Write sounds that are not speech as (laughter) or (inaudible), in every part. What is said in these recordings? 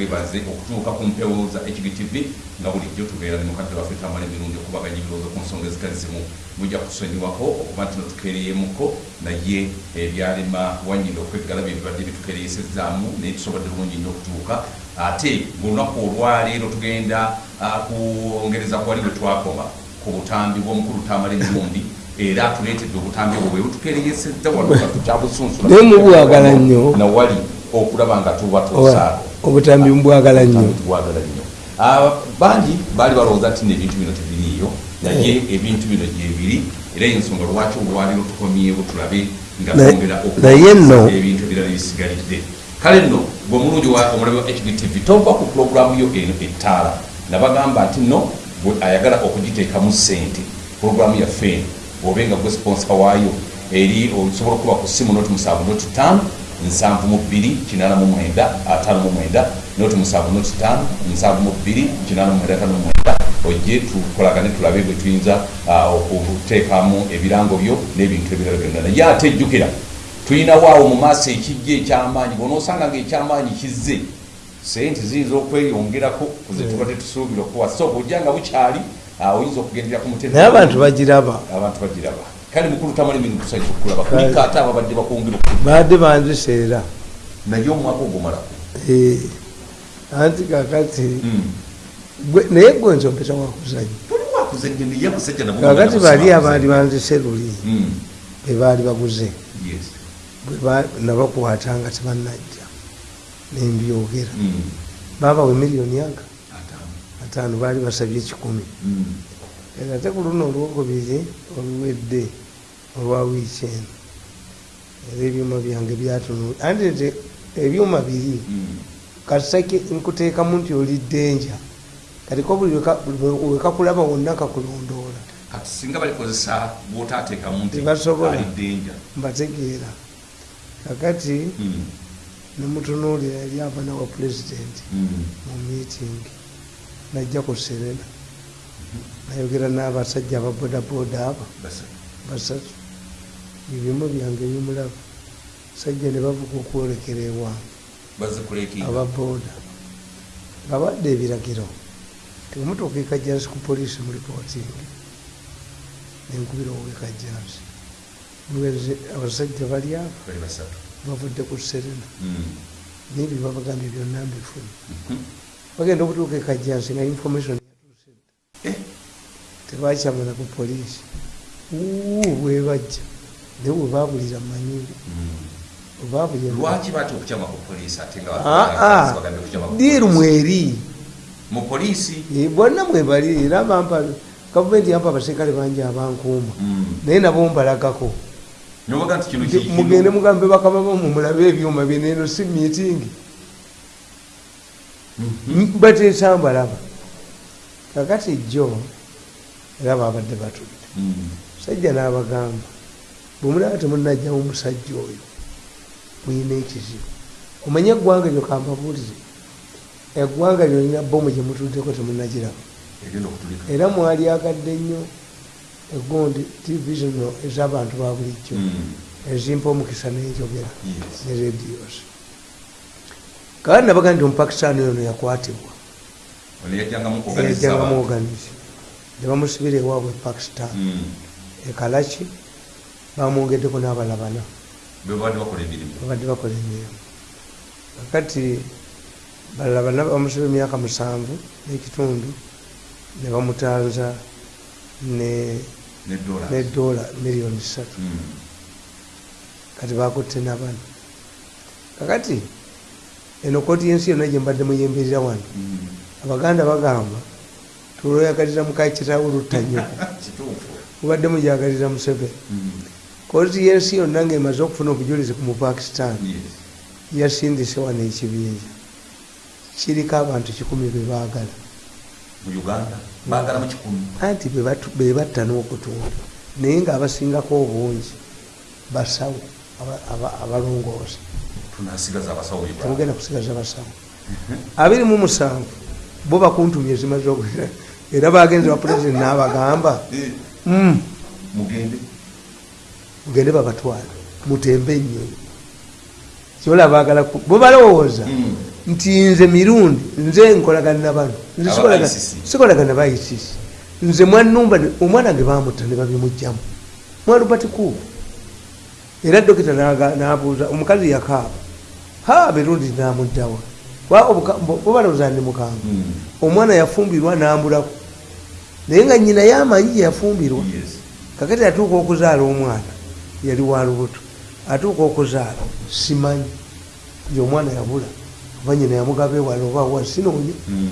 webaze okutuuka ku mpewo za hgtv nga bulijjo tubeera ne mukadde waffe tamala emirundi okubaganya ebirowoozo ku nsonga ezitali zimu mujja kusonyiwako okuba nti notukeereyemuko naye ebyalema wanyinda okweggala bye bibadde bitukeereyesezaamu naye tusobodde bulungi nnyo okutuuka. Ate ng'olunaku olwaleero tugenda ah, kwongereza kwali bwe twakoma ku butambi bw'omukulu tamala emirundi era atuleetedde obutambi obwo bwe butukeereyesezza wano kyabusunsu Naye mubwagala nnyo. nawali okulaba nga tubatuusa obutambi mbwagala nnyo. Ah, bangi baali balowooza nti nebintu bino tebiriiyo naye ebintu bino gyebiri era ensonga lwaki olwaliro tukomyewo tulabe nga twongera naye nno- ebintu ebirala bisigalidde kale nno gwe omulungi wa omulabi wa hgtv tova ku pulogulaamu yo eno ettaala. Nabagamba nti nno ayagala okugiteekamu ssente pulogulaamu yaffe eno. Bw'obe nga gwe sponsa waayo eri osobola okuba ku simu noti musanvu noti ttaano nsanvu mu bbiri kinaana mu mwenda ataano mu mwenda noti musanvu noti ttaano nsanvu mu bbiri kinaana mu mwenda ataano mu mwenda ojje tukolagane tulabe bwe tuyinza okuteekamu ebirango byo n'ebintu ebirala byonna naye ate ejjukira tulinawo awo mu maaso ekijja ekyamaanyi bwonaosanga nga ekyamaanyi kizze sente ziyinza okweyongerako kuze tubadde tusuubira okuwa so bwojja nga bukyali oyinza okugendera ku mutendera naye abantu bagiraba. Abantu bagiraba kale mukulu tamala emintu tusanyusa okulaba kuliko ate ababadde bakwongera baadde banziseera naye omwaka ogumalako Eh, anti kakati gwe- naye gwe nsompeta wakuzanya kakati bali kuzanya. banzise luli. Mm, be baali baguze. Yes. bwe ba- nabakwata nga tebannajja. Nembyogera. Mm, babawe miliyoni aga ataano. baali basabye ekikumi era ate ku luno olwokubiri oluwedde olwa wiiki eno era ebyuma byange byatunu anti nti ebyuma biri mm. kasake nkuteekamu nti oli ddenja katiko buli weka- buli wekakulaba wonna kakulondoola kati singa balikozesa bwotaateekamu nti Tebasobola. ali ddenja mbategeera. Kakati Mm, nemutunuulira eri abaana wa pulezidenti mm. mu miitingi najja ku serena. Nayogera n'abasajja ababodaboda abo. Basatu. basatu ebimu byange bimulaba sajja ne bavuga okwolekera ewange kuleekinga ababoda nga badde ebiragiro. Temutuuka ekajjansi ku poliisi mu ripootingi nenkubira owekajjansi Muweze abasajja bali abo bavudde ku serena. Mm, nebyo babagambye byonna mbifuna mhm. bagenda okutuuka ekajjansi nga information yatuusedde Eh, tebakyamala ku poliisi. Uu, bwebajja naye webabulira manyiri mm. webabulira lwaki batya okukyama ku poliisi ate nga aa bagambye okukyama ku diiru poliisi? mweri mu poliisi Eh, bonna mwebali era bampa gavumenti yampa abaserikale bangi abankuuma Mm. naye nabo mbalagako mugende mugambe bakama bamu mulabe ebyuma bineeno si miitingi Mhm. bateesa mbalaba kakati jjo era babadde batudde Mm. sajja n'abagamba bwemulaba temunajjamu musajja oyo muyina ekizibu. Omanye eggwanga lyo kambabuulire eggwanga lyolina bomu gye mutuddeko temunagiraba era mwali agadde nnyo egondi tv zino ez'abantu ba bulijjo Mm. ezimpa omukisa n'enjogera ne radios kakati nabaga nti omupakistaani ono yakwatibwa. Yajjangamu oganizi ne bamusibira ewaabwe e pakistan Mm. ekalaki bamwongeddeko n'abalabana be babadde bakola emirimu. Kakati balabana bamusiba emyaka musanvu n'ekitundu ne bamutanza ne dola miliyoni ssatu kati bakutte nabano kakati eno kooti yensi yonna gyembadde muyemberera wano abaganda bagamba tulwoyagalira mukakitawo luttanyo (laughs) kituufu. Mubadde mujagalira museveni kooti yensi yonna ngaemaze okufuna obujulizi ku mupakistan yasindise wano ekibinja kiriko abantu kikumi bebaagala anti bebatta n'okutunda naye ngaabasingako obungi basawo aba- aba- abalongoosa. Temugenda kusigaza basawo abiri mu musanvu bo bakuntumya ezimaze era bagenze wa pulezidenti n'abagamba. Eh, "Mm, mugende mugende babatwala mutembe ennyo. Kyola baagala bo balowooza Mm. nti nze mirundi nze nkolagana na bano Nze sikolagana- ba ICC nze mwanumba omwana ge bamutta ne babimugjamu mwalubati kuuku era dokita nabuuza omukazi yakaaba. Ha mirundi namuddawa bobalowooza ndi mukambwe Mm. omwana yafumbirwa nambulako naye nga nyina yamanyi gye yafumbirwa Yes. kakati atuuka okuzaala omwana yali wa lubuto. Atuuka okuzaala simanyi. Nti omwana yabula oba nyina yamugaba ewala oba wa sinoonya Mm.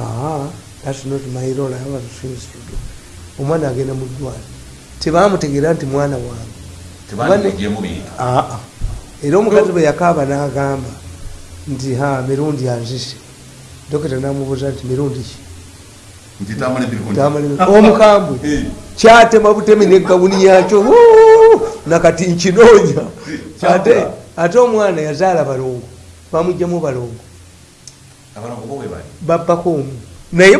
aa thats not my role I have things to do. omwana agenda mu ddwali tebamutegeera nti mwana wange era omukazi bwe yakaaba n'agamba nti ha mirundi anzise. Dokita namubuuza nti mirundi ki? Omukambwe kyatema butemi negawuni yakyo! Nakati nkinoonya. Ate ate omwana yazaala balongo bamugjamu balongo. Babbako omu. Naye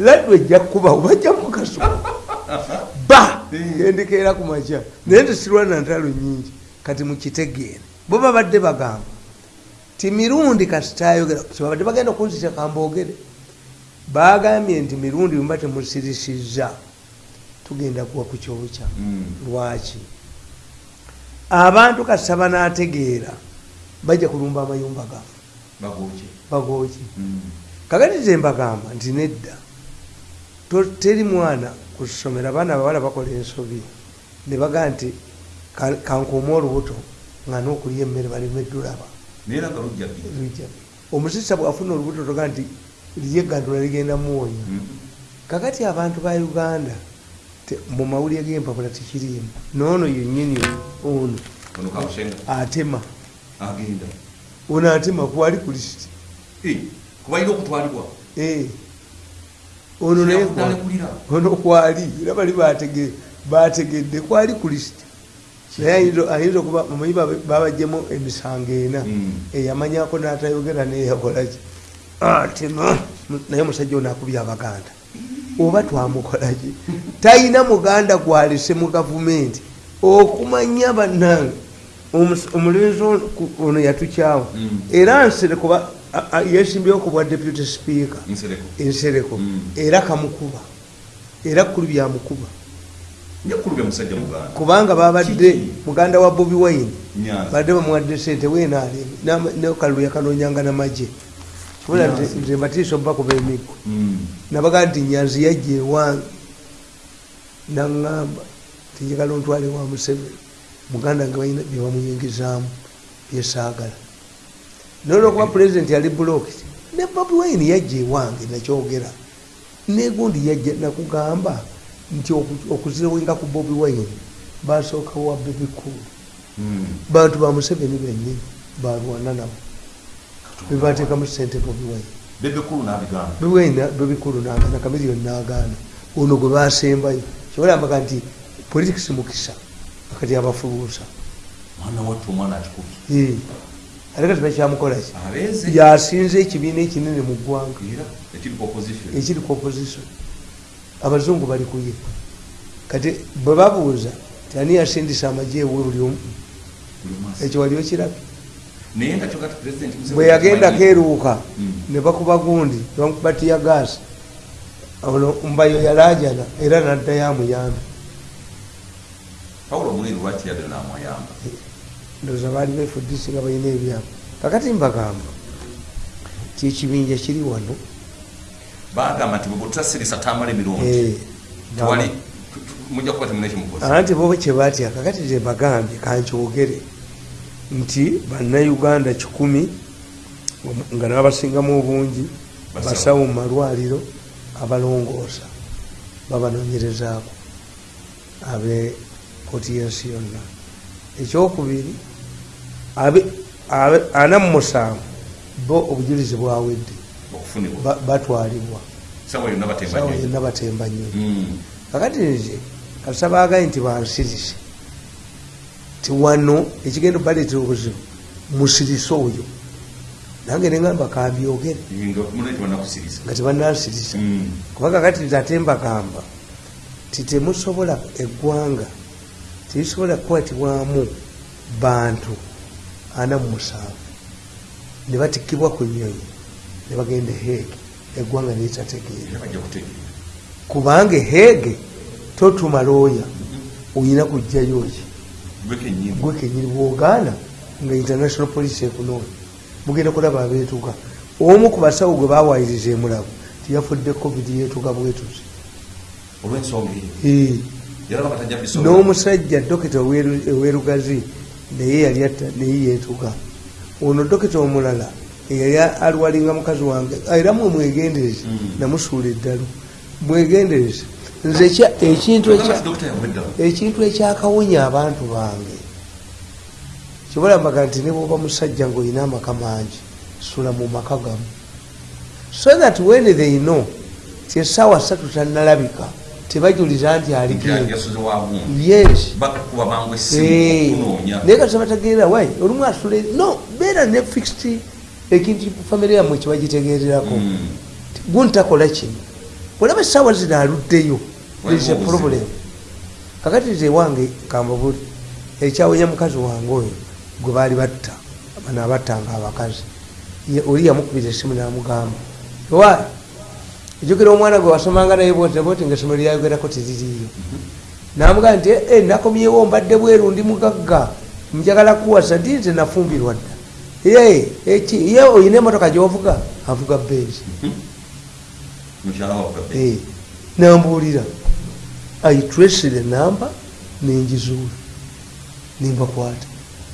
laddu ejja kukubawo bajjamu kaso. Ba! Eh. gendikeera ku makya. Naye tesirwana ntalo nyingi kati mukitegeere bo babadde bagamba. Ti mirundi kasitayogera kyebabadde bagenda okunzita kamboogere bagambye nti mirundi mba temusirisiza tugenda kuwa ku kyokya Mm. lwaki abantu kasita banaategeera bajja kulumba amayumba gaffe bagooki Mm. kakati ze mbagamba nti nedda teri mwana ku ssomero abaana abawala bakola ensobi ne bagamba nti "Ka- kankuuma olubuto nga n'okulya emmere lujja bbiri. omusisa bwafuna olubuto toga nti lyegandula ligenda muwonya Mm. kakati abantu ba uganda mu mawulire g'empapula tekiriimu noono yennyini ono. Atema Agenda. ono atema kwali ku lisiti Eh. Kubalina okutwalibwa. Eh. ono naye ono kwali era bali batege- bategedde kwali ku lisiti naye ayinza- okuba omanyi baba- babajjemu emisango ena. Mm. eyamanyako n'atayogera neyakolaki atema naye omusajja ono akubya abaganda oba twamukolaki talina muganda gwalese mu gavumenti. Okumanya bannange omulenzi ono- yatukyawa Mm. era nserekuba yesimbyewo ku bwa deputy speaker. Nsereko. ensereko. Mm. era kamukuba. Era kulu byamukuba kubanga babadde muganda wa bobi wine. Nyanza. badde bamuwadde sente wenaaleme nekalulu yakanonyanga namagye Nyanzi. nze mbatiisa omubakuba emiggo Mm. nabaga nti nyanzi yajja ewange. Naŋŋamba tinjagala ontwale wa museveni muganda nga balina byebamuyingizaamu byesaagala naye olwokuba pulezidenti yali bulokiti ne bobi wine yajja ewange nakyogera. Negundi yajja nakugamba nti oku- okuziwenga ku bobi wine basookawo wa bebikulu Mm. bantu ba museveni bennyini balwana nabo kulu n'abigamba. bwena bebikulu nagana kamiliyoni nagaana ono gwe basembayo kyobalambaga nti politics mukisa akati akikubye. ate kati bakyamukolaki yasinze ekibiina ekinene mu ggwanga. Ekiri ku opposition. abazungu bali kuye kati bwe babuuza ti ani yasindisa amagye ewe buli omu ekyo wali okirabye Naye nga President Museveni bwe yagenda takimanyi. keeruuka Mm. ne bakuba gundi nebamukuba tiya gaasi ono mbayo yalajana era naddayo amuyambe Pawulo Muleero lwaki yadde n'amuyamba? ndowooza baali befudisi nga balina ebyabo kakati mbagamba kyekibinja kiri wano Bagamba nti bwe butasirisa tamala emirundi. Eh, Tewali mujja kuba temulina kimukozi. anti bo kyebatya kakati zembagambye kankyogere nti bannayuganda kikumi nga nabasingamu obungi Basawo. mu malwaliro abalongoosa babanoonyerezaako abe koti yensi yonna ekyokubiri ana mu musanvu bo obujulizi bwawedde batwalibwa Sawa yonna batemba nnyo. yonna batemba nnyo Mm. kakati nze kasita baagaye nti bansirise ti wano ekigenda baleetera obuzibu musirise oyo. Nange nengamba kambyogere Nga tebanansirisa Mm. kuba kakati nze ate mbagamba ti temusobola eggwanga terisobola kukwatibwamu bantu ana mu musanvu. Ne batikkibwa ku nyonyi ne bagenda heege eggwanga kutegeera. Kubanga heege totuma looya oyina kujjayo ki gwe kenyini bwogaana nga international police ekunoonya mugenda kulaba abeetuga omu ku basawo gwe bawayiriza emulago tiyafudde covid yeetuga bwetuzi n'omusajja dokita owerugazi naye yali atta naye yeetuga ono dokita omulala eyali alwalinga mukazi wange era mwe mwegendereze Mm. namusuula eddalo mwegendereze nze ekintu ekyakawonya abantu bange. Kibalamaga nti ne bwoba musajja ngaolina amaka mangi sula mu maka gamu. So that when they know ti essaawa ssatu tannalabika tebajuliza nti aliko yasuze wabungi yes. Bakuba bangu Eh, essimu okunoonya naye kati batagerera wai olumu asula no beera ne fixed ekintu famire yammwe kyebagitegererako Mm. guntakola kino. Olaba essaawa zino aluddeyo is a problem. Kakati nze wange kambabuli ekyawonya mukazi wange oyo gwe baali batta bano abattanga abakazi oli yamukubira esimu namugamba. Wa ejukira omwana gwe wasomanga naye boti boti nga essomero lyayogerako teririyo namugamba nti "Eh, nakomyewo mbadde bweru ndi mugagga njagala kuwasa ndi nze nafumbirwa dda. Ye ye oyina emotoka gyovuga avuga benzi. Mukyala waffe Eh, nambuulira aitresire namba nengizuula nembakwata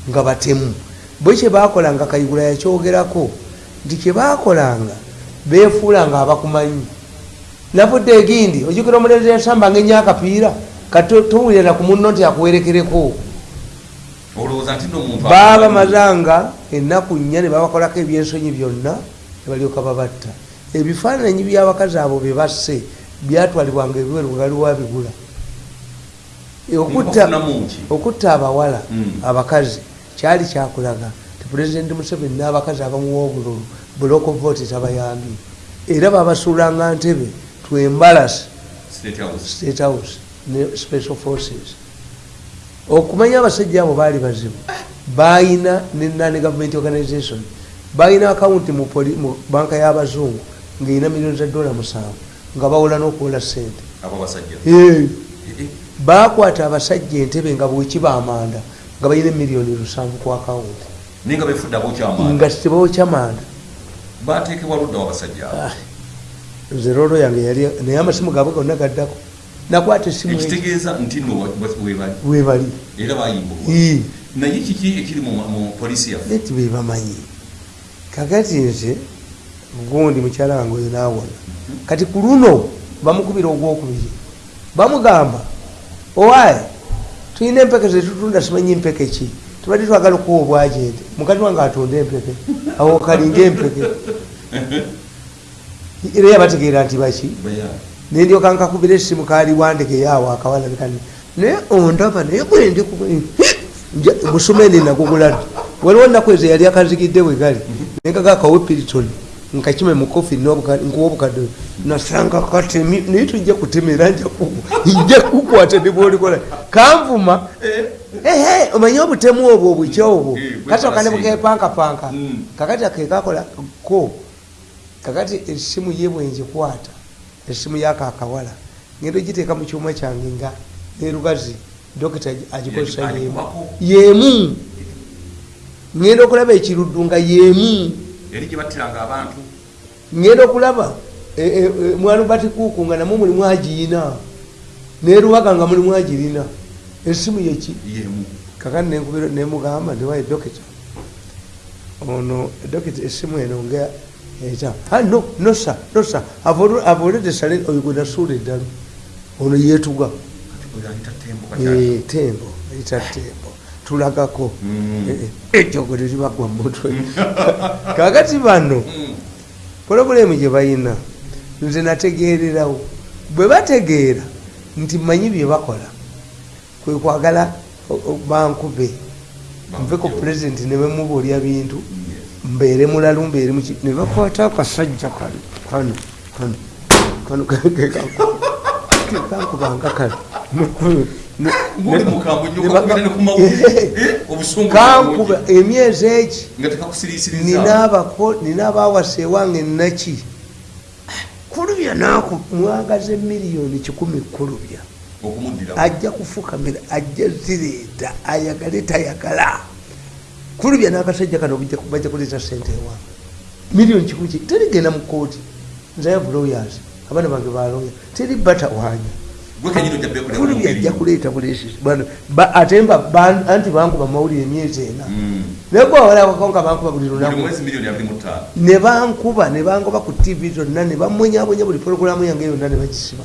nga batemu. Bwe kyebakolanga kayigula yakyogerako nti kyebakolanga befuula nga abakumanyi. Navudde egindi ojukira omulenzi yasamba nga enya akapiira katowulira ku munno nti akuwerekereko. Babamazanga ennaku nnya ne babakolako ebyensonyi byonna ne balyoka babatta. Ebifaananyi byabakazi abo bebasse byatwalibwanga ebiweru waliwo bigula. Okutta abawala Mm. abakazi kyali kyakulaga ti pulezidenti museveni n'abakazi abamuwa obululu buloko vote tabayambye era babasuulanga ntebe twembalasi state house. State house ne special forces. Okumanya abasajja abo baali bazibu bayina ne non government organization bayina akawunti mu banka y'abazungu ngaerina miliyoni za dola musanvu nga bawola n'okuwola sente bakwata abasajja entebe nga bwekiba amanda nga balina emiliyoni lusanvu ku akawunti nga tebawokya manda Ah, nze roolo yange yali naye amasimu gaabwe gonna gaddako. Nakwata esimu webali naye kiki ekiri mu polisi yaffe? Bebamanyi kakati nze gundi mukyala wange oyo nawona. Kati ku luno bamukubira ogwokubiri bamugamba owaye tulina empeke zetutunda simanyi mpeke ki? Tubadde twagala okuwa obwajente mukazi wange atunda empeke awo kalinga empeke. (laughs) Era yabategeera nti baki? Nendyoka nkakubira esimu kali wandeke yaawo akawalabikani naye ondaba naye gwendi musumeni (laughs) nagugula ddi waliwo nnaku ezo yali akazigidde bwe gali. Nengaga akawe piritoni nkakime mukofi nkuwa obukadde. Nasanga katemi naye tujja kutemera nja kukwata nebwolikola kanvuma ehe omanye obutemu obwo obukya obwo? Eh, okane balasinga. bukepankapanka. Mm. kakati akekakola ko? Kakati esimu ye bwenjikwata esimu yako akawala. Ngenda ogiteeka mu kyuma kyange nga nerugazi dokita agikozesa yemu. yemu. Ngenda okulaba ekiruddu nga yemu eri gye battiranga abantu. Ngenda okulaba e- e- e, mwalubati kuuku nga namwe mulimu agiyina nerubaga nga mulimu agirina esimu yeki yemu. Kakati nemugamba ndiwaye dokita ono dokita esimu eno nga eta "Ah, no no sa no sa I've already sale oyo gwe nasuula eddalo ono yeetuga. Tembo ayita tembo tulagako Mm. Eh, eh, ejjogo teribagwa mutwe kakati bano Mm. pulobulemu gye balina nze nategeererawo bwe bategeera nti manyi bye bakola kwe kwagala bankube nve ku pulezidenti ne bemubuulya bintu mbeere mulalu mbeere muki ne bakwata akasajja kano kano kano kano kekako kakati kankubanga kale Mukulu. Ne- ngoli ne- mukambwe ne nnyo ba- kakubira ne ku mawulire (laughs) Eh, kankuba emyezi egi ninaabako ninaabawasa ewange naki kulubya naku mwagaze miliyoni kikumi kulubya. Ajja kufukamira ajja zireeta ayagale tayagala. Kulubya n'akasajja kano bajja- kuleeta sente ewange miliyoni kikumi ki? Terigenda mu kooti have lawyers. Abaana bange baloya teri batawanya gwe kulubya ajja kuleeta bulesi ate anti bankuba mawulire emyezi ena. Naye gwe awalawako nga bankuba buli lunaku. Ne bankuba ne bangoba ku tv zonna ne bamwenyabwenya buli porogulamu yange yonna ne bagisiba.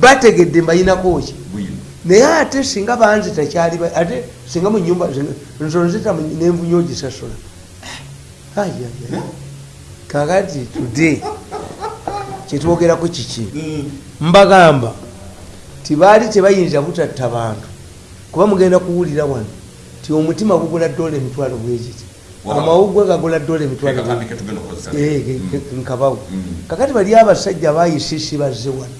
Bategedde mbayinako ki bwino. Naye ate singa banzi takyali ba- ate singa mu nyumba nsonzita nenvunya ogisasula. Ayaya kakati today (laughs) kyetwogerako kiki? Mbagamba tibaali tebayinza butatta bantu. Kuba mugenda kuwulira wano ti omutima gugula dola emitwalo bwegiti Wow. amawugwe gagula dola emitwalo Eh, Mm. nkabawo. Mm. kakati bali abasajja bayisisi bazze wano.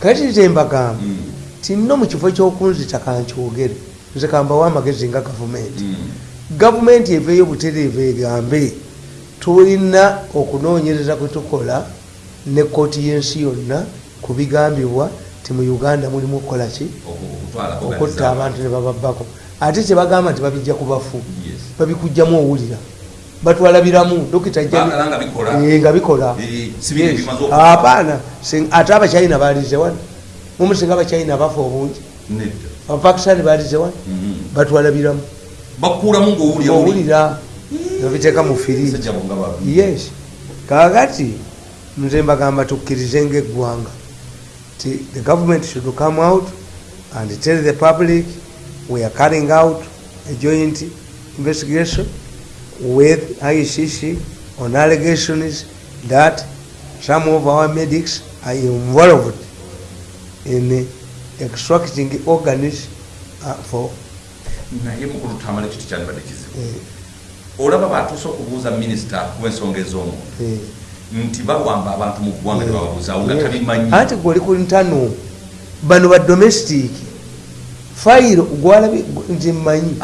Kakati tembagamba Mm. tinno mu kifo kyokunzita kankyogere. Nze kambawo amagezi nga gavumenti. Gavumenti eveeyo butereevu egambe tulina okunoonyereza kwe tukola ne kooti y'ensi yonna ku bigambibwa ti mu uganda mulimu okukola ki? Okutta abantu ne bababbako. Ate kyebagamba nti babijja ku bafu babikugjamu owulira. Batwalabiramu dokita nga bikola. Eh, apaana ate abachina balize wano. Mumusinga abachina bafa obungi. Nedda. Abapakisani balize wano. Mhm. batwalabiramu. Owulira. Nabiteeka mu firiji yes. Kakati nze mbagamba tukkirize ngaeggwanga the government should come out and tell the public we are carrying out a joint investigation with ICC on allegations that some of our medics are involved in extracting organs uh, for naye mukulu tamala ekyo tekyandibadde kizibu. Uh, olaba batuuse okubuuza minisita kuensonga ez'omuntu uh, nti bawamba abantu mu ggwanga tebababuuzaawo nga tabimanyi. Anti gwoli ku ntano bano ba domestic fayiro gwalabi nti mmanyi.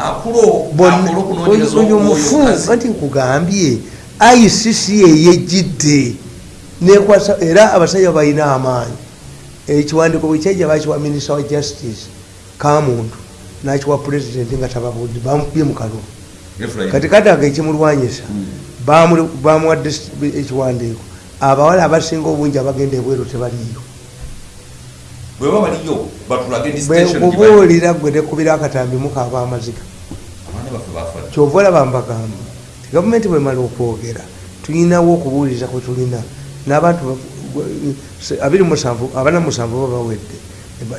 Oyo mufu anti nkugambye icc eyejjidde nekwasa era abasajja balina amaanyi. Ekiwandiiko bwekyajja bakiwa minisita wa justice kamuntu nakiwa pulezidenti nga tababudde bamukubye mu kalulu. Kati kadaga ekimulwanyisa bamu- bamuwadde ekiwandiiko. Abawala abasinga obungi abagenda ebweru tebaliyo bwe baba baliyo batulage di station gye bali. bwenkubuulira gwe nekubira akatambi mukaaba amaziga abaana baffe bafa dda. kyova olaba mbagamba ti gavumenti bwemala okwogera tulinawo okubuuliriza kwe tulina. N'abantu abana musanvu ba bawedde.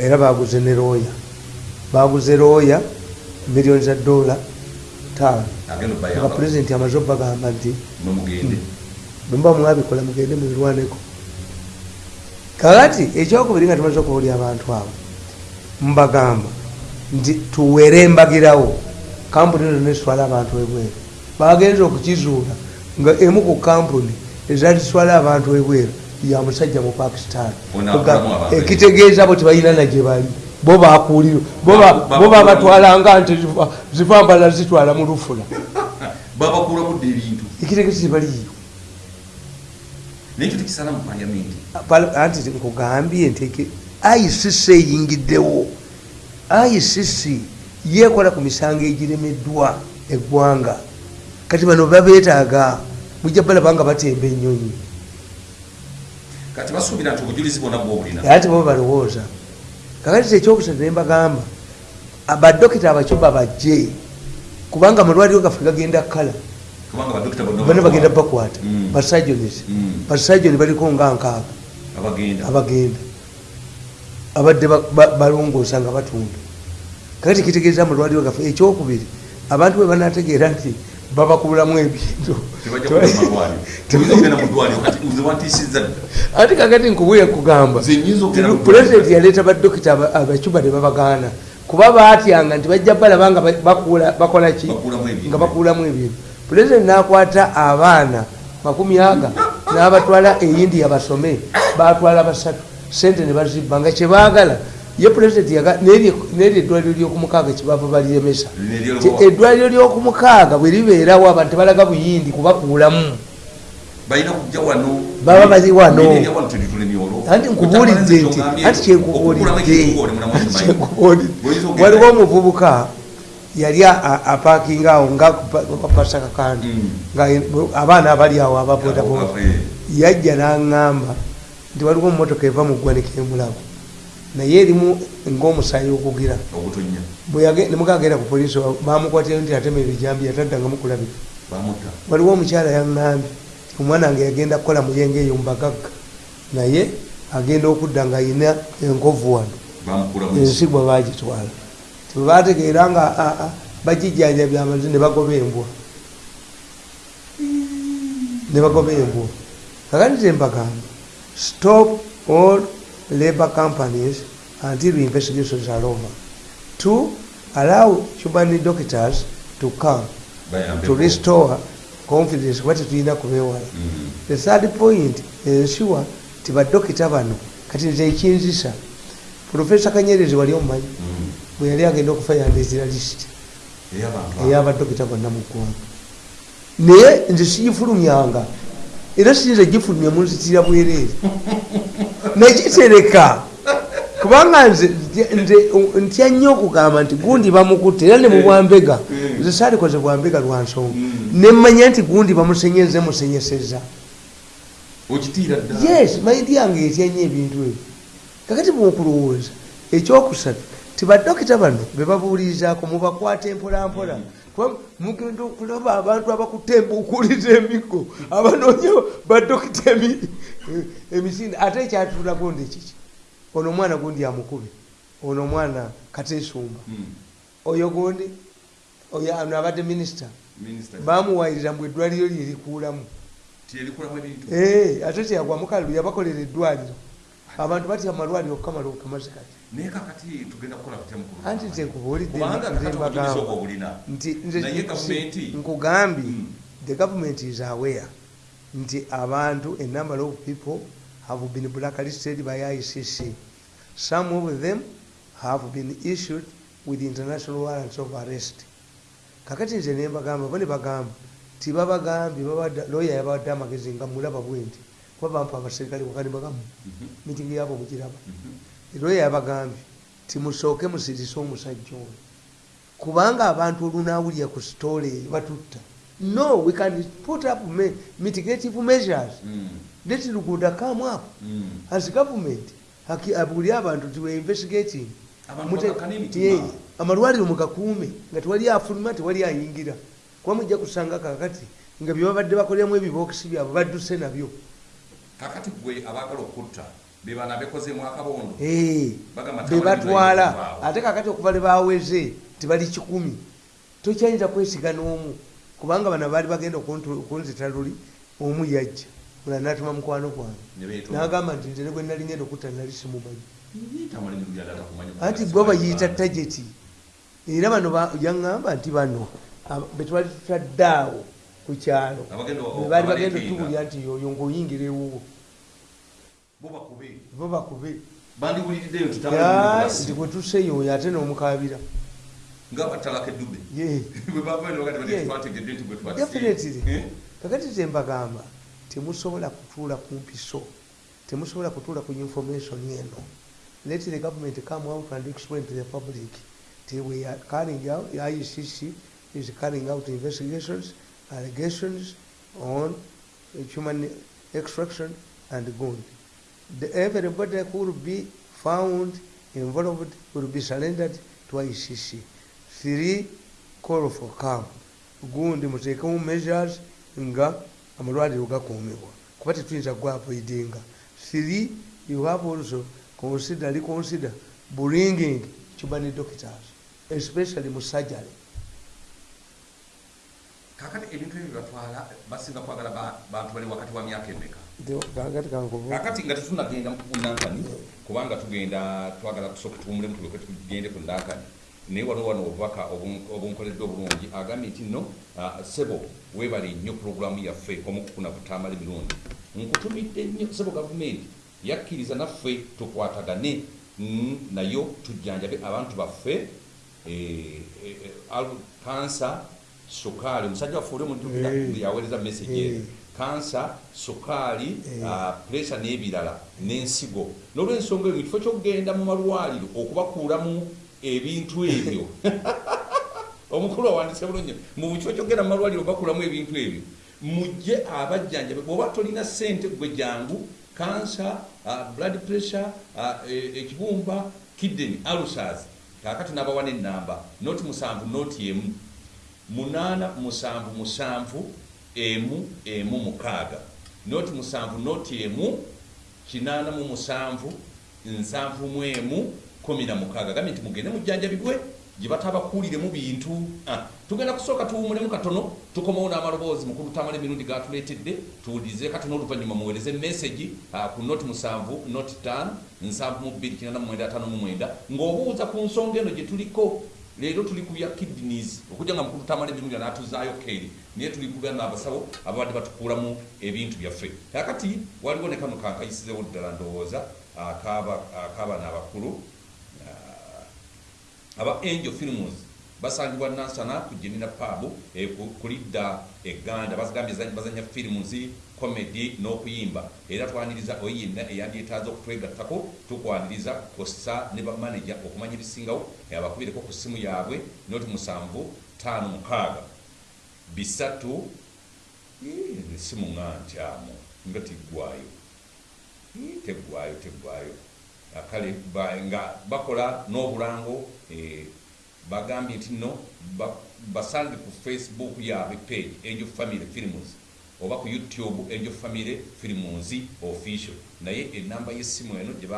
Era baguze ne looya baguze looya miliyoni za dola taano agenda nga amaze obagamba nti bwemuba mwabikola mugende mubirwaneko kakati ekyokubiri nga tumaze okubuulya abantu abo mbagamba nti tuwere embagirawo kampuni ezo nezitwala abantu ebweru. Bagenza okukizuula nga emu ku kampuni ezazitwala abantu ebweru ya musajja mu pakistan. Ekitegeeza bo tebalina nagye bali bo bakuuliro bo ba- Ba- ba- bo babatwalanga nti zivambala zitwala mu lufula. (laughs) Babakuula budde ebintu. Ekitegeeza tebaliyo naye ekyo tekisala mu paliamenti Pal- anti nkugambye nti eki- icc eyingiddewo. Icc yekola ku misango egiremeddwa eggwanga. Kati bano babeetaaga mujja balaba nga batemba ennyonyi. Kati basuubira nti obujulizi bwonna bwobulina. Ate bo balowooza kakati ekyokusatu nembagamba badokita abacuba bajje kubanga amalwaliro gaffe gagenda kala. Bana bagenda bakwata. Mm. basajonis Mm. basajoni baliko nga nkaaga abagenda. Abadde ba- ba- balongoosa nga batunda. Kakati kitegeeza amalwaliro gaffe ekyokubiri abantu bwe banategeera nti babakubulamu ebintu. Ate kakati nkubuye kugamba pulezidenti yaleeta badokita aba- abacuba ne babagaana. Kuba batyanga nti bajja balaba nga ba- bakuula- bakola ki? Nga bakuulamu ebintu. Pulezidenti nakwata abaana makumi aga n'abatwala eyindiya basome. Batwala basatu. Sente ne bazibba. Nga kyebaagala ye pulezidenti n'eryo eddwaliro lyokumukaaga kyebava baliremesa eddwaliro lyokumukaaga bwe libeerawo abantu tebalaga buyindi kubakuulamu. Baba bali wano. Anti nkubuulidde nti anti kyenkubuulidde. (laughs) waliwo omuvubuka yali apakinga awo nga kapasa kakandi. Mm. abaana abali awo ababodaboda yajja n'aŋŋamba nti waliwo mumotoka eva mu ggwanika emulago naye erimu ngaomusaayi okugira. Obutonya nemugagenda ku polisi bamukwatira nti atema ebijambi yataddangamu kulabika waliwo omukyala yaŋŋambye omwana wange yagenda kukola muyenga eyo mubagagga naye agenda okudda nga ayina enkovu wano. Ensigwa bagitwala tebategeera nga a- a, bagijjanjabya amazi ne bagoba embwa ne bagoba embwa kakati tembagamba stop all labor companies until investigations are over to allow human doctors to come to restore confidence kuba tetulina kubewala the third point ensure ti badokita bano kati nze ekinzisa profesa kanyerezi wali omumanyi. Bwe yali agenda okufayandezera lisiti ey'abadokita bonna mu ggwanga naye nze sigifulumyanga era siyinza gifulumya munzitira bwereere (laughs) negitereka kubanga nze ntya nnyo okugamba nti gundi bamukutte era ne mubwambega nze saalikoze bwambega lwa nsonga. Nemmanya nti gundi bamusenyeze musenyeseza. Yes maidi yange etya nnyo ebintu ebyo. Kakati bwokulowooza ekyokusatu tibadokita bano bebabuulirizaako mubakwata empolampola kuba mugenda okulaba abantu abakutte embuukuliza emigo abanoonya badokita emi- emisinde ate ekyatulago ndi kiki? Ono omwana gundi amukube. Ono omwana kateesumba. Oyo gundi oyo ano abadde minisita bamuwayirira mu eddwaliro lye erikuulamu tiyerikulamu ebintu. Eh, ate teyagwa mukalu yabakolera eddwaliro. Abantu batya amalwaliro okukamala okukamaze kati. Naye kakati tugenda kukola tutya mukulu anti nze nkubuulidde nti nkugambye Mm. the government is aware nti abantu a number of people have been blacklisted by icc some of them have been issued with international warrants of arrest. Kakati nze nembagamba bo ne bagamba tibabagambye loya yabadde amagezi nga mulaba bwenti kuba bampa abaserikale wakani bagamu Mhm, mitingi yabo mugiraba mhm. loya yabagambye timusooke musirise omusajja oyo. Kubanga abantu olunawulira ku sitole eyo batutta no we can put up me, mitigative measures. Mm, let luguuda come up mm. as government abuli abantu tiwe investigating amalwaliro mugakuume nga tewali afuluma tewali ayingira kuba mujja kusanga kakati nga byebabadde bakoleramu ebibokisi byabwe badduse nabyo. Kakati gwe abaagala okutta bebana bekozeemu akabondo Bagamba be tawali batwala. bibayitibwawo. ate kakati okuva le baweze tebali kikumi. Tokyayinza kwesiga n'omu kubanga bano baali bagenda okunzita luli omu yajja. Mula natuma mukwano gwange. Nagamba nti nze ne gwe nali ngenda okutta nali simumanyi. Anti gwe bayiyita tageti era bano ba- yaŋŋamba nti bano betwali tutaddeawo ku kyalo. Abagenda o- Be baali bagenda otubulya nti yoyo ngaoyingira ewuwo. Bo bakube. nti bwe tuseeyo oyo ate n'omukabira nga batalaka eddume bwebavanogatibatwategedde nti bwetwadefinitely eh? kakati ze mbagamba temusobola kutuula ku mpiso temusobola kutuula ku information eno let the government come out and explain to the public they were carrying out the IECC is carrying out investigations allegations on human extraction and gold the, everybody who will be found involved will be surrendered to ICC 3 call for calm. Gundi muteekemu measures nga amalwaliro gakuumibwa. Kuba tetuyinza kugaavoidinga 3 you have also consider reconsider bringing cuban doctors especially mu surgery kakati ebintu ebyo bibatwala basinga kwagala bantu bali wakati wa myaka emeka? Kakati nga tetunagenda ku nankani kubanga tugenda twagala kusooka tuwumulemu tulyoke tugende ku nankani naye wano wano obubaka obun- obunkoledde obulungi agambye nti no ah, sebo weebale nnyo puroguramu yaffe omukukuna butamala emirundi nkutumidde nnyo sebo gavumenti yakkiriza naffe tukwatagane mm, nayo tujjanjabe abantu baffe eh, eh, kansa sukaali omusajja waffe oli omujjukira Eh. yaweereza message Eh. eyo kansa sukaali ah, pressure n'ebirala n'ensigo n'olwensonga eyo mu kifo kyokugenda mu malwaliro okubakuulamu ebintu ebyo. (laughs) Omukulu awandise bulungi mu kifo kyogenda mu malwaliro bakulamu ebintu ebyo. Mujje abajjanjabe bwoba tolina sente gwe jangu kansa uh, blood pressure uh, ekibumba kidden alsas kakati nabawa nenamba noti musanvu noti emu munana musanvu musanvu emu emu mukaaga. Noti musanvu noti emu kinana mu musanvu nsanvu mu emu kumi na mukaaga gambye nti mugende mujjanjabibwe gye batabakuuliremu bintu. Ah, tugenda kusooka tuwumulemu katono tukomawo n'amaloboozi mukulu tamala emirundi gatuleetedde tuwulirize katono oluvannyuma muweereze message ah, ku noti musanvu noti tano nsanvu mu bbiri kinana mwenda ataano mu mwenda ng'obuuza ku nsonga eno gye tuliko. Leero tuli ku bya kidneys okujja nga mukulu tamala emirundi n'atuzaayo keeri naye tuli ku bya n'abasawo ababadde batukuulamu ebintu byaffe. Kakati waliwo ne kano kankayisizewo ddala ndowooza akaaba- akaabana abakulu aba angel films basangibwa nansana ku gemina pub eh, ku- kulidda eganda bagambye za- bazanya films comedy n'okuyimba. Era twaniriza oyo yenna eyandyetaaza okutwegattako tukwaniriza kosa ne bamanaja okumanya ebisingawo eh, abakubireko ku ssimu yaabwe noti musanvu tano mukaaga. Bisatu essimu nga nkyamu nga tiggwayo teggwayo teggwayo kale ba- nga bakola n'obulango eh, bagambye nti no ba- basange ku facebook yaabwe page angel family films oba ku youtube angel family films official. Naye enamba y'essimu eno gye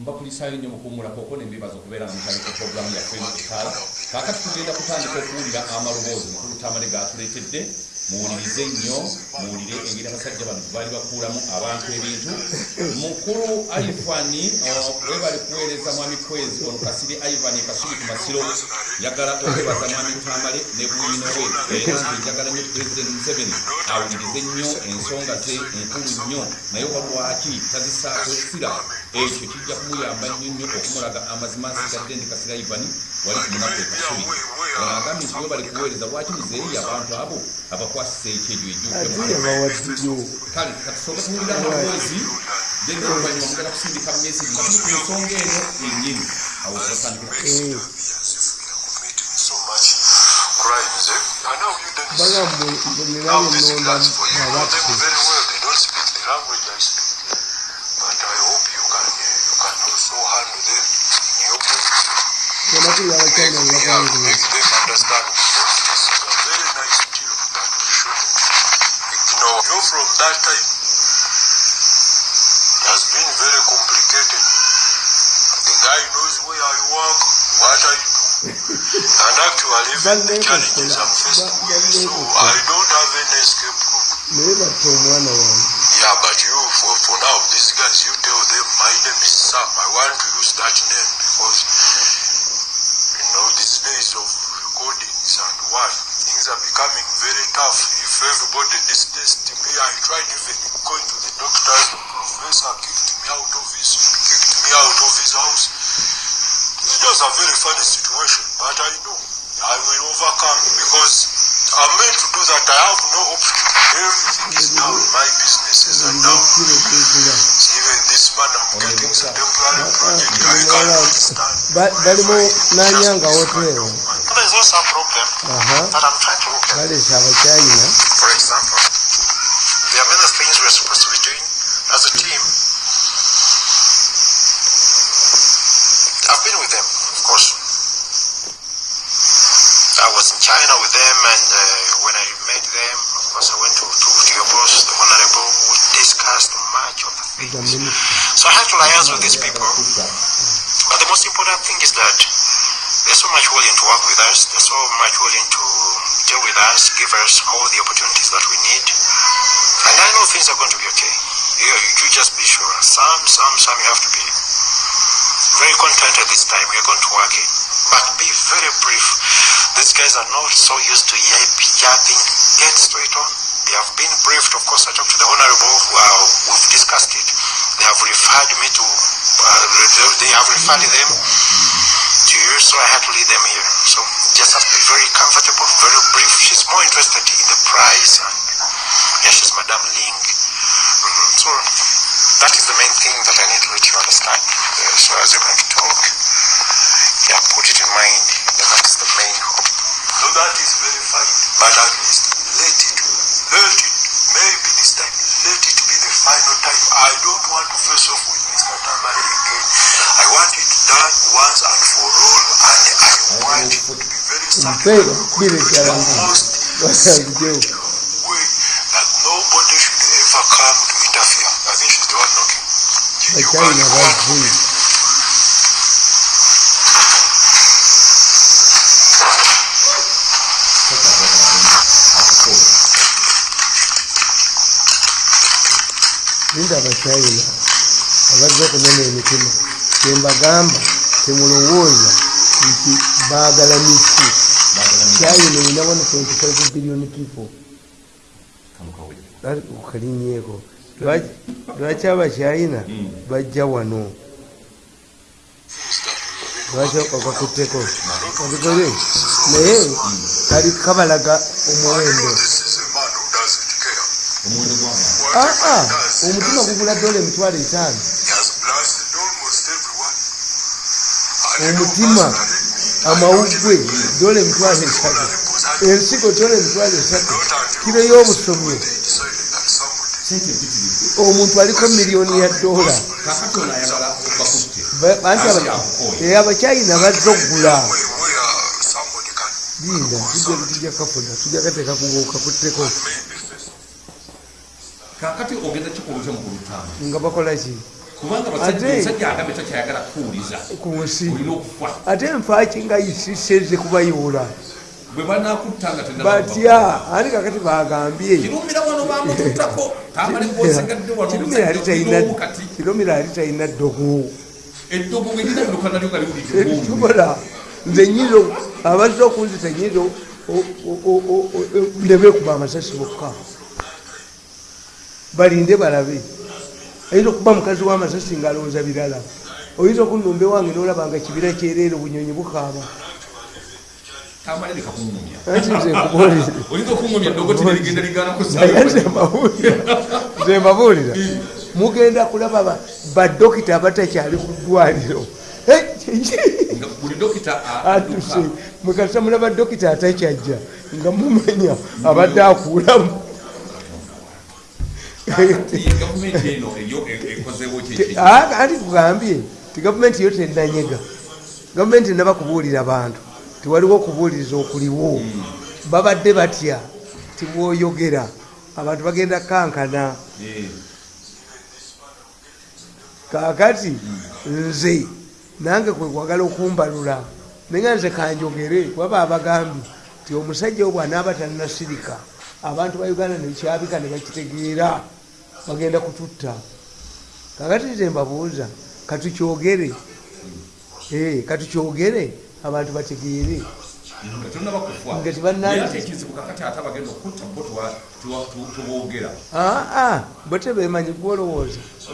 mbakulisaayo nnyo mukuumulako okwo nembebaza okubeera nga mutandika programu yaffe mukitaala kaakati tugenda kutandika okuwulira amaloboozi mukulu tamale gatuleetedde muwulirize nnyo muwulire engeri abasajja bano baali bakuulamu abantu ebintu. Mukulu aivani webali kuweereza mwami kwezi ono kasiri aivani ekasubi ku masiro njagala okwebaza mwami tamale ne bwino we. Era nze njagala nnyo pulezidenti museveni awulirize nnyo ensonga ze nkulu nnyo. Naye walwaki tazisaako sira ekyo kijja kumuyamba nnyo nnyo okumulaga amazima nsigadde ndi kasira ivani wali ku munaku ekasubi agambye nti we bali kuweereza lwaki muzeeyi abantu abo abakwasisa ate ejjuke yabawaddiyo kale katusooka tuwulira amaloboozi genda oluvannyuma mugenda kusindika nga tuli ku nsonga eno yennyini awo batandikira so much crimes. Eh? Make, nga make them understand. This is a very nice deal that we shouldn't ignore. You know, from that time, it has been very complicated. The guy knows where I work, what I do. and actually, even the challenges I'm faced with, so I don't have any escape route. Yeah, but you, for, for now, these guys, you tell them, my name is Sam. I want to use that name because, know, these days of recordings and what, things are becoming very tough. If everybody distanced me, I tried even going to the doctors. The professor kicked me out of his, kicked me out of his house. It was a very funny situation, but I know I will overcome because I'm meant to do that. I have no option. Everything is down. My businesses are down. Balimu nanyanga hotero There's also So I had to liaise with these people. But the most important thing is that they're so much willing to work with us. They're so much willing to deal with us, give us all the opportunities that we need. And I know things are going to be okay. You, you just be sure. Some, some, some, you have to be very content at this time. We are going to work it. But be very brief. These guys are not so used to yap, yapping. Get straight on. They have been briefed. Of course, I talked to the honorable. Uh, we've discussed it. They have referred me to. Uh, they have referred them to you, so I had to lead them here. So just have to be very comfortable, very brief. She's more interested in the price. And, yeah, she's Madame Ling. Mhm. So that is the main thing that I need to let you understand. Uh, so as you're going to talk, yeah, put it in mind that that is the main hope. So that is very fine. But at least let it, let it, maybe this time, let it final time. I don't want to face off with Mr. Tamari again. I want it done once and for all, and I want it to be very certain. bile chala Most Wasajeu. way that nobody should ever come to interfere. I think she's the one knocking. You- you Bachina can't go linda abachina abazze okunena emitima kyembagamba temulowooza nti baagala misi. China erina 1.5 billion people okalinyeeko lwaki abachina bajja wano lwaki okakutteko abigole naye kali kabalaga omuwendo aa omutima gugula dola emitwalo etaano omutima amawugwe dola emitwalo esatu ensigo dola emitwalo esatu kiro y'obusomyo omuntu aliko miliyoni ya dola anti eh, abachina bazze okugula linda tujja tujja kafuna tujja kateeka kukakutteko maybe face kakati ogenda kikulutya mu kulutaano nga bakola ki? Kubanga omusajja agambe takyayagala kuwuliza ku nsi olina okufa. Ate nfaaki nga isiseze kubayoola? Bwe banakutta nga batya ate kakati bagambye kirumira wano bamututtako tamale gosigadde wano kirumira ali talina ddogo. Eddogo bwe lina biruka nalyo nga liwulidde bwombi. ekitukola nze nyizo abazze okunzita nyizo ndebekuba amasasi bokka balinde balabe. Ayinza okuba mukazi w'amasasi ngaalowooza birala. Oyinza okunumba ewange nolabanga kibira kyereere obunyonyi bukaaba. Nze mbabuulira (laughs) mugenda kulaba ba- badokita abatakyali ku ddwaliro. Atuse mwekasa mulaba dokita atakyajja nga mumanya abadde akuulamu anti tugambye ti gavumenti yo tenanyega gavumenti enaba kubuulira bantu tiwaliwo okubuuliriza okuliwo. Babadde batya tibwoyogera abantu bagenda kankana. Kakati nze nange kwekwagala okumbalula naye nze kanjogere waba abagambye ti omusajja wo bwanaaba tannasirika. Abantu ba uganda nekyabika ne bakitegeera bagenda kututta. Kakati nze mbabuuza katukyogere Eh, katukyogere abantu bategeere. Nga tonaba kufa Nga tebanna- naye ate ekizibu kakati ate abagenda okutta bo tuwa- tuwa- tu- tuboogera. Aa bo tebemanyi gwolowooza (laughs)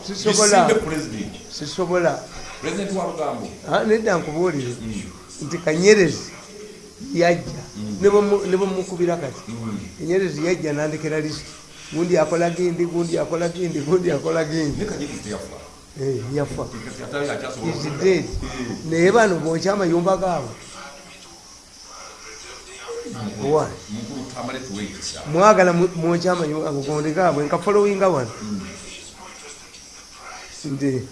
(laughs) Sisobola. Ah, nedda nkubuulire nti kanyerezi yajja. Ne bwe mumukubira kati enyerezi yajja nandekera lisiti gundi akola gindi gundi akola gindi gundi akola gindi. Ne kanyerezi Eh, yafa. Kati ate akyasobola is okukola. dead. Naye bano bwokya amayumba tamale tuweekisa mwagala mwokya amayumba agogonde gaabwe nka followinga wano nti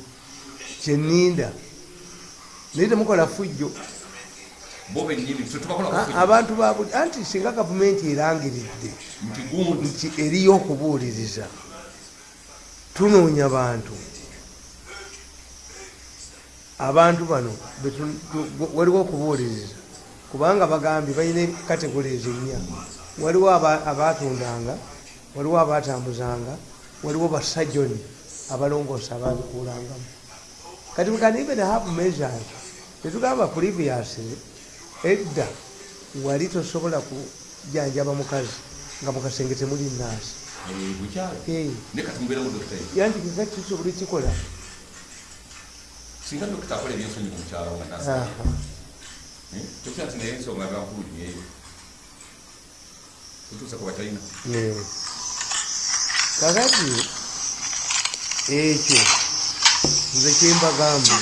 kyeninda naye temukola fujjo. Abantu babuli anti singa gavumenti erangiridde nti eriyo okubuuliriza tunoonya bantu. Abantu bano waliwo okubuuliriza kubanga bagambye balina kategorizi ennya waliwo aba- abatundanga waliwo abatambuzanga waliwo basajoni abalongoosa ababikuulangamu kati we can even have measures tetugamba previous edda wali tosobola kujanjaba mukazi nga mukasenge temuli naasi Eh, Eh, yanti kika kisobole kikola. Singa dokita akola ebyensonyi ku mukyalo nga tasa tokira tekutya nti naye ensonga tutuusa ku batalina kakati ekyo nze kyembagamba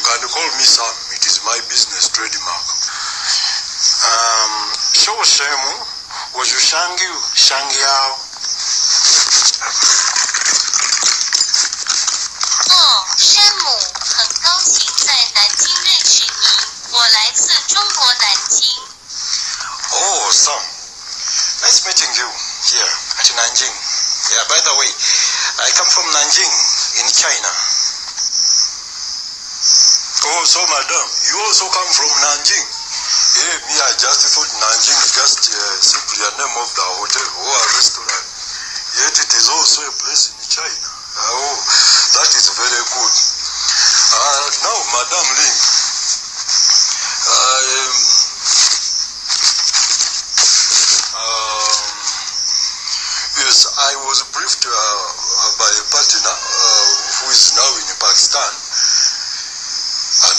can call me Sam. It is my business trademark. Um, 说我什么？我是商友，商友。哦，山姆，很高兴在南京认识您。我来自中国南京。 Oh, Sam. Nice meeting you here at Nanjing. Yeah, by the way, I come from Nanjing in China. Oh, so madam, you also come from Nanjing? Yeah, me, I just thought Nanjing is just uh, simply a name of the hotel or a restaurant. Yet it is also a place in China. Oh, that is very good. Uh, now, Madam Ling, um, um, yes, I was briefed uh, uh, by a partner uh, who is now in Pakistan,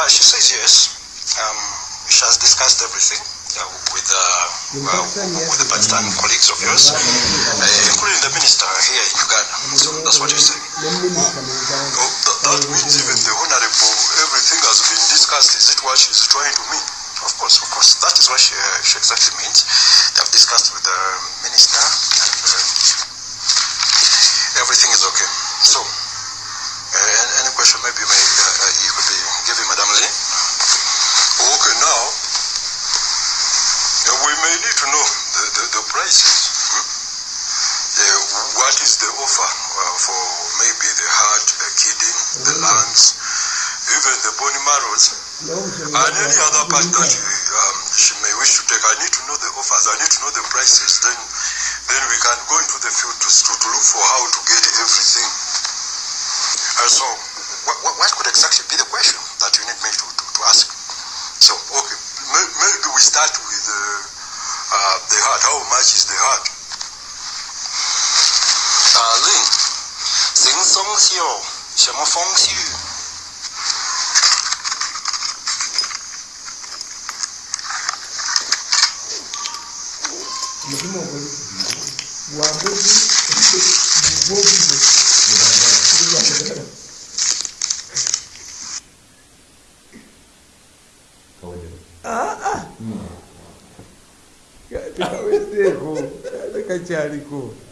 uh, she says yes. Um, she has discussed everything uh, with, uh, uh, with the Pakistan colleagues of yours, uh, including the minister here in Uganda. So that's what saying. neminisita Oh, that, that means even the honorable, everything has been discussed. Is it what she's trying to mean? Of course, of course. That is what she, uh, she exactly means. They have discussed with the minister and uh, everything is okay. So, any, question maybe may, uh, you could be giving Madam Lee? Okay, now, uh, we may need to know the, the, the prices. hmm? Uh, what is the offer uh, for maybe the heart, the kidney, the lungs, even the bone marrows, and any other part that um, she may wish to take? I need to know the offers. I need to know the prices. Then, then we can go into the field to, to, to look for how to get everything. Uh, so, what, what could exactly be the question that you need me to, to, to ask? So, okay, may, maybe we start with uh, uh, the heart. How much is the heart? Uh, sing songs, Song mecânico.